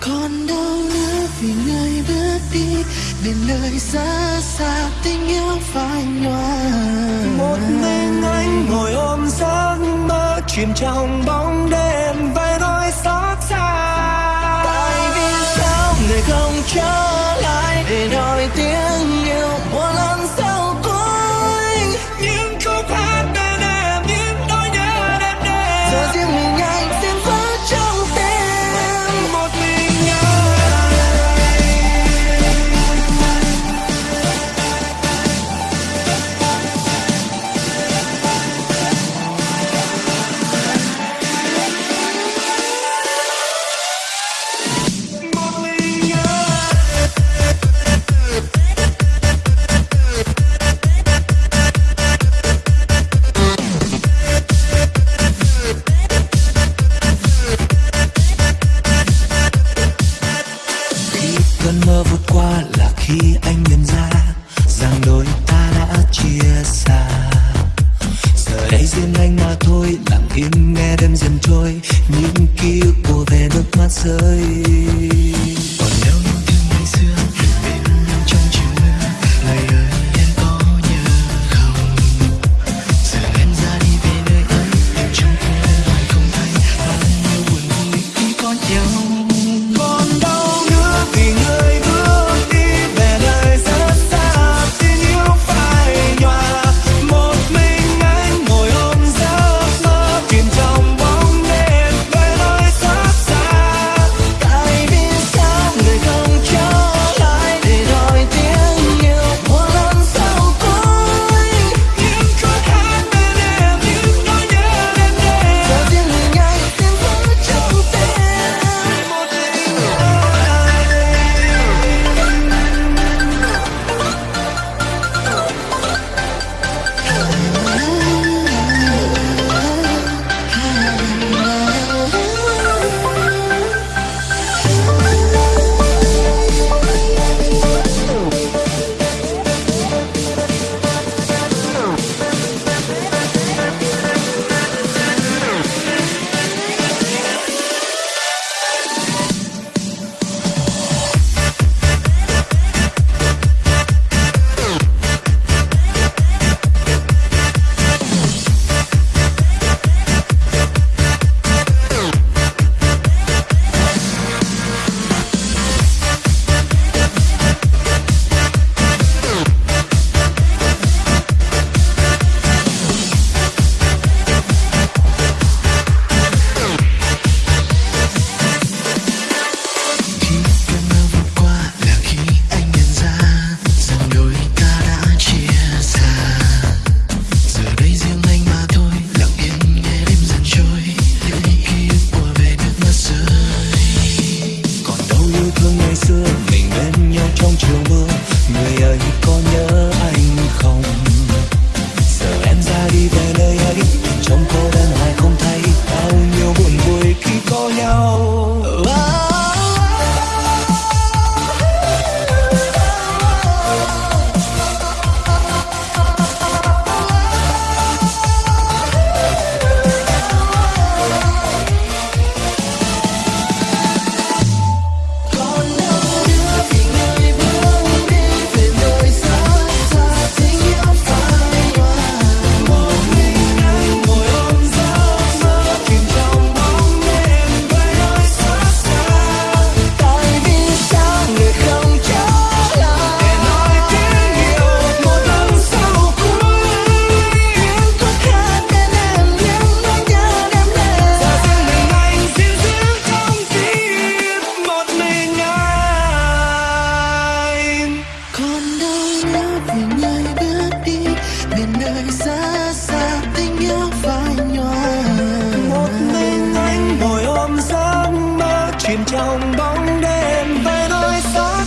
Con đau nữa vì người bước đi để nơi xa xa tình yêu phai nhòa. Một mình anh ngồi ôm giấc mơ, chìm trong bóng đêm với đôi xót xa. Tại vì sao người không trông vượt qua là khi anh nhận ra rằng đôi ta đã chia xa. Giờ đây riêng anh mà thôi, lặng im nghe đêm dần trôi, những ký ức của về nước mắt rơi. bóng đêm về đôi xác